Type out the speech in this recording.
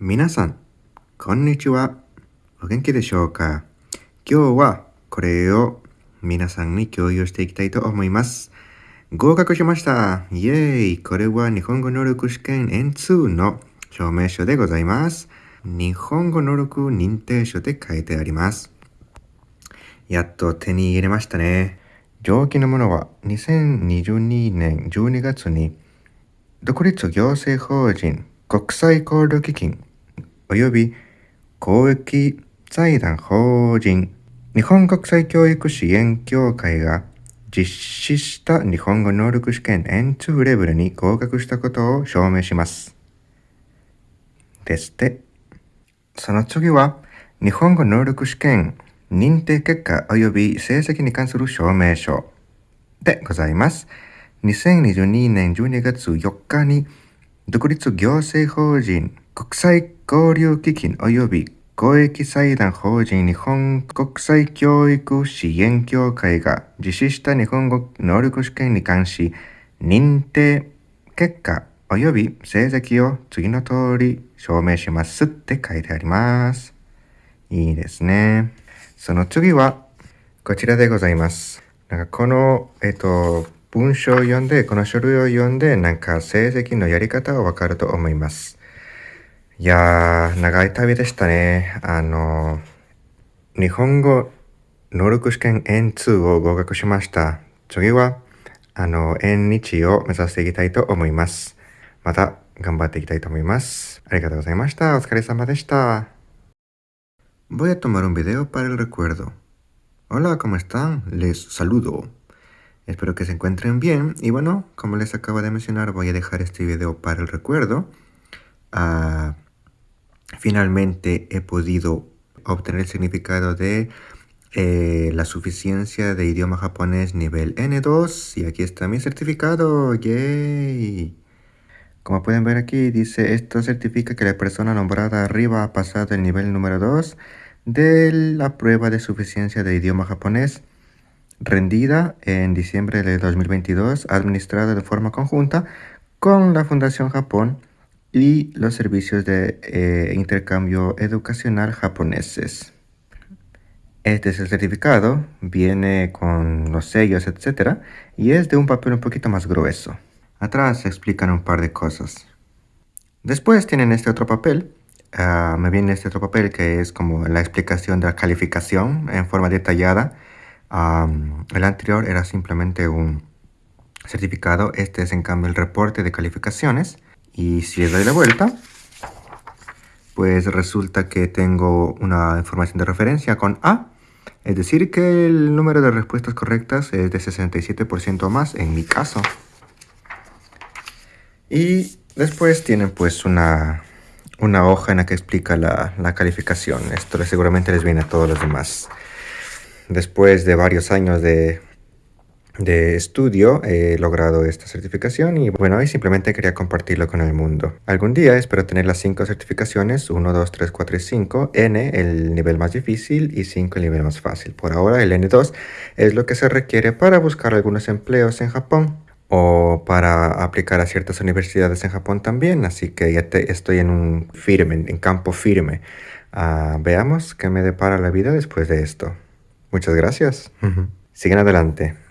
皆さん、こんにちは。お元気でしょうか？今日はこれを皆さんに共有していきたいと思います。合格しましたイエーイこれは日本語能力試験 N2 の証明書でございます。日本語能力認定書で書いてあります。やっと手に入れましたね。上記のものは2022年12月に独立行政法人国際交流基金及び公益財団法人日本国際教育支援協会が実施した日本語能力試験 N2 レベルに合格したことを証明します。ですって。その次は日本語能力試験認定結果及び成績に関する証明書でございます。2022年12月4日に独立行政法人国際交流基金及び公益財団法人日本国際教育支援協会が実施した日本語能力試験に関し認定結果及び成績を次の通り証明しますって書いてあります。いいですね。その次はこちらでございます。なんかこの、えっと、文章を読んで、この書類を読んで、なんか成績のやり方がわかると思います。いやー、長い旅でしたね。あの、日本語能力試験 N2 を合格しました。次は、あの、N1 を目指していきたいと思います。また頑張っていきたいと思います。ありがとうございました。お疲れ様でした。Voy a tomar un video para el recuerdo. Hola, ¿cómo están? Les saludo. Espero que se encuentren bien. Y bueno, como les acabo de mencionar, voy a dejar este video para el recuerdo. Ah, finalmente he podido obtener el significado de eh, la suficiencia de idioma japonés nivel N2. Y aquí está mi certificado. ¡Yay! Como pueden ver aquí, dice esto certifica que la persona nombrada arriba ha pasado el nivel número 2 de la prueba de suficiencia de idioma japonés rendida en diciembre de 2022, administrada de forma conjunta con la Fundación Japón y los servicios de eh, intercambio educacional japoneses. Este es el certificado, viene con los sellos, etc. Y es de un papel un poquito más grueso. Atrás explican un par de cosas. Después tienen este otro papel. Uh, me viene este otro papel que es como la explicación de la calificación en forma detallada. Um, el anterior era simplemente un certificado. Este es en cambio el reporte de calificaciones. Y si le doy la vuelta, pues resulta que tengo una información de referencia con A. Es decir, que el número de respuestas correctas es de 67% o más en mi caso. Y después tienen pues una, una hoja en la que explica la, la, calificación. Esto seguramente les viene a todos los demás. Después de varios años de, de estudio he logrado esta certificación y bueno, hoy simplemente quería compartirlo con el mundo. Algún día espero tener las 5 certificaciones, 1, 2, 3, 4 y 5, N el nivel más difícil y 5 el nivel más fácil. Por ahora el N2 es lo que se requiere para buscar algunos empleos en Japón o para aplicar a ciertas universidades en Japón también, así que ya te, estoy en un firme, en campo firme. Uh, veamos qué me depara la vida después de esto. Muchas gracias. Sigan adelante.